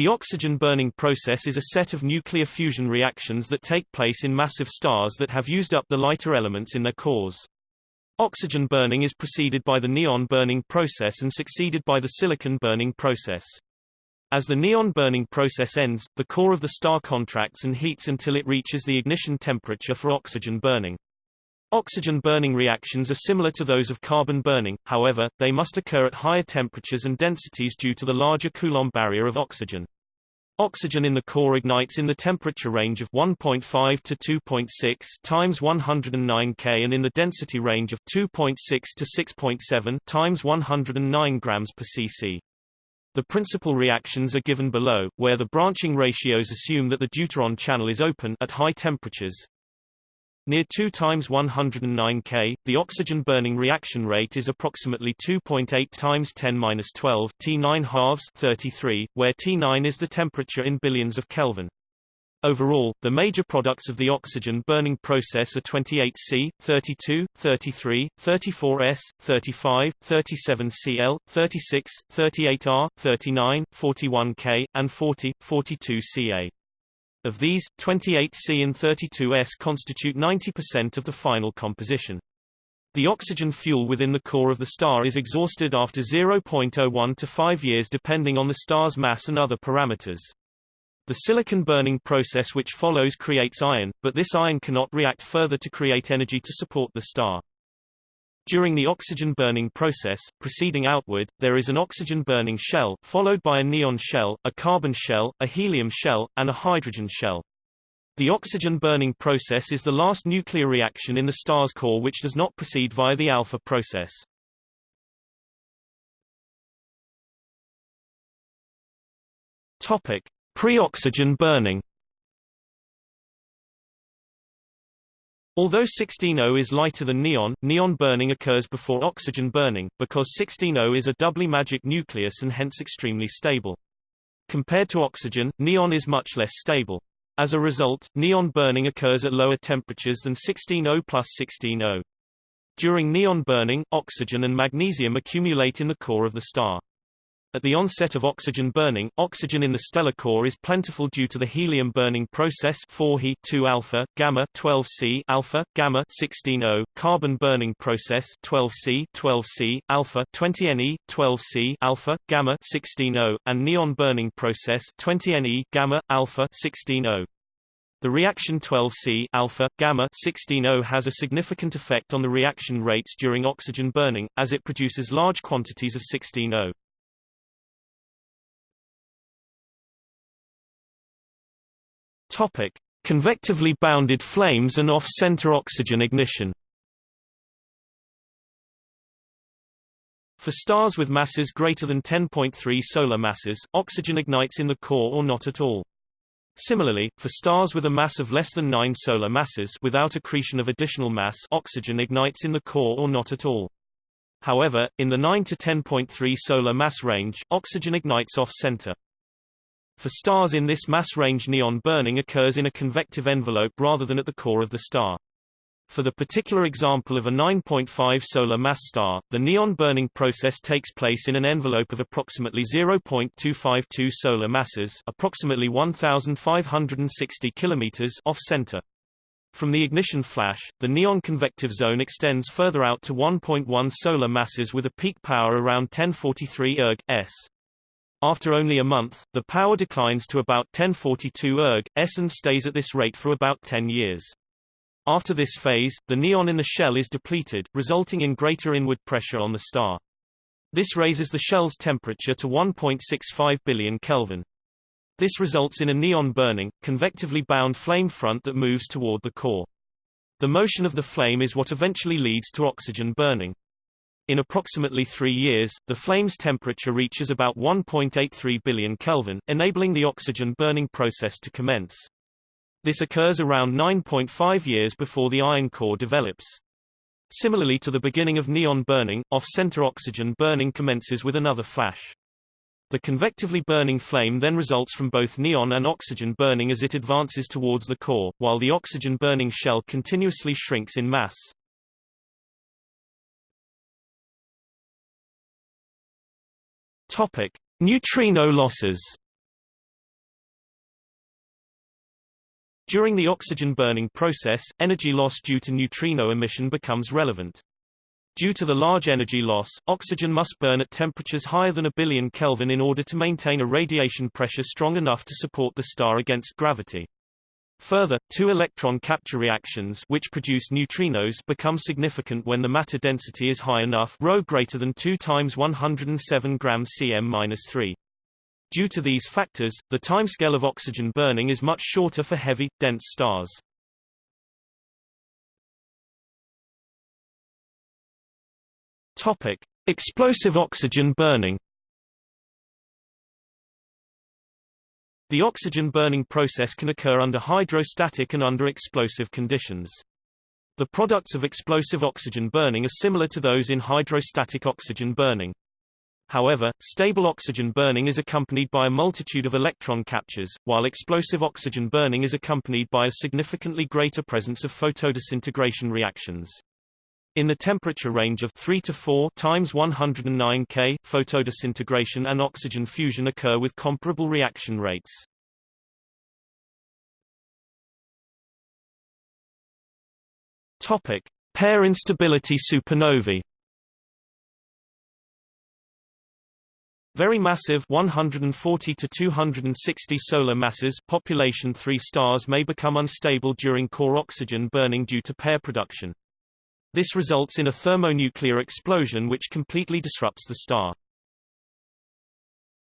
The oxygen burning process is a set of nuclear fusion reactions that take place in massive stars that have used up the lighter elements in their cores. Oxygen burning is preceded by the neon burning process and succeeded by the silicon burning process. As the neon burning process ends, the core of the star contracts and heats until it reaches the ignition temperature for oxygen burning. Oxygen burning reactions are similar to those of carbon burning, however, they must occur at higher temperatures and densities due to the larger Coulomb barrier of oxygen. Oxygen in the core ignites in the temperature range of 1.5 to 2.6 times 109 K and in the density range of 2.6 to 6.7 times 109 grams per cc. The principal reactions are given below, where the branching ratios assume that the deuteron channel is open at high temperatures. Near 2 times 109 K, the oxygen burning reaction rate is approximately 2.8 times 10^-12 T9 halves 33, where T9 is the temperature in billions of Kelvin. Overall, the major products of the oxygen burning process are 28Si, 32, 33, 34S, 35, 37Cl, 36, 38Ar, 39, 41K, and 40, 42Ca. Of these, 28Si and 32S constitute 90% of the final composition. The oxygen fuel within the core of the star is exhausted after 0.01 to 5 years depending on the star's mass and other parameters. The silicon burning process which follows creates iron, but this iron cannot react further to create energy to support the star. During the oxygen burning process, proceeding outward, there is an oxygen burning shell, followed by a neon shell, a carbon shell, a helium shell, and a hydrogen shell. The oxygen burning process is the last nuclear reaction in the star's core which does not proceed via the alpha process. Topic: Pre-oxygen burning Although 16O is lighter than neon, neon burning occurs before oxygen burning, because 16O is a doubly magic nucleus and hence extremely stable. Compared to oxygen, neon is much less stable. As a result, neon burning occurs at lower temperatures than 16O plus 16O. During neon burning, oxygen and magnesium accumulate in the core of the star. At the onset of oxygen burning, oxygen in the stellar core is plentiful due to the helium burning process 4He 2 alpha, gamma 12C alpha, gamma 16O, carbon burning process 12C 12C alpha 20Ne 12C alpha, gamma 16O, and neon burning process 20Ne gamma alpha 16O. The reaction 12C alpha, gamma 16O has a significant effect on the reaction rates during oxygen burning, as it produces large quantities of 16O. Topic: Convectively bounded flames and off-center oxygen ignition. For stars with masses greater than 10.3 solar masses, oxygen ignites in the core or not at all. Similarly, for stars with a mass of less than 9 solar masses without accretion of additional mass oxygen ignites in the core or not at all. However, in the 9 to 10.3 solar mass range, oxygen ignites off-center. For stars in this mass range neon burning occurs in a convective envelope rather than at the core of the star. For the particular example of a 9.5 solar mass star, the neon burning process takes place in an envelope of approximately 0.252 solar masses, approximately 1560 kilometers off-center. From the ignition flash, the neon convective zone extends further out to 1.1 solar masses with a peak power around 1043 erg s. After only a month, the power declines to about 1042 erg, s and stays at this rate for about 10 years. After this phase, the neon in the shell is depleted, resulting in greater inward pressure on the star. This raises the shell's temperature to 1.65 billion Kelvin. This results in a neon burning, convectively bound flame front that moves toward the core. The motion of the flame is what eventually leads to oxygen burning. In approximately three years, the flame's temperature reaches about 1.83 billion Kelvin, enabling the oxygen burning process to commence. This occurs around 9.5 years before the iron core develops. Similarly to the beginning of neon burning, off-center oxygen burning commences with another flash. The convectively burning flame then results from both neon and oxygen burning as it advances towards the core, while the oxygen burning shell continuously shrinks in mass. Topic: Neutrino losses. During the oxygen burning process, energy loss due to neutrino emission becomes relevant. Due to the large energy loss, oxygen must burn at temperatures higher than a billion Kelvin in order to maintain a radiation pressure strong enough to support the star against gravity. Further, two electron capture reactions which produce neutrinos become significant when the matter density is high enough ρ greater than 2 times 107 grams cm-3. Due to these factors, the timescale of oxygen burning is much shorter for heavy, dense stars. Topic: Explosive oxygen burning. The oxygen burning process can occur under hydrostatic and under explosive conditions. The products of explosive oxygen burning are similar to those in hydrostatic oxygen burning. However, stable oxygen burning is accompanied by a multitude of electron captures, while explosive oxygen burning is accompanied by a significantly greater presence of photodisintegration reactions. In the temperature range of 3 to 4 times 109 K, photodisintegration and oxygen fusion occur with comparable reaction rates. Topic: Pair instability supernovae. Very massive 140 to 260 solar masses population 3 stars may become unstable during core oxygen burning due to pair production. This results in a thermonuclear explosion which completely disrupts the star.